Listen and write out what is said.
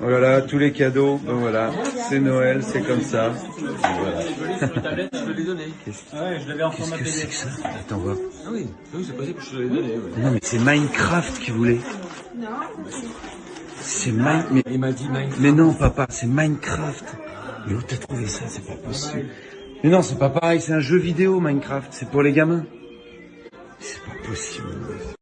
Voilà, tous les cadeaux, ben voilà, c'est Noël, c'est comme ça. Voilà. Qu'est-ce que c'est que ça Attends, voir. Ah oui, ah oui c'est possible que je te l'ai donné. Non mais c'est Minecraft qui voulait. Non. C'est Mine... Mais, Il m'a dit Minecraft. mais non papa, c'est Minecraft. Mais où t'as trouvé ça C'est pas possible. Mais non, c'est pas pareil, c'est un jeu vidéo Minecraft, c'est pour les gamins. C'est pas possible.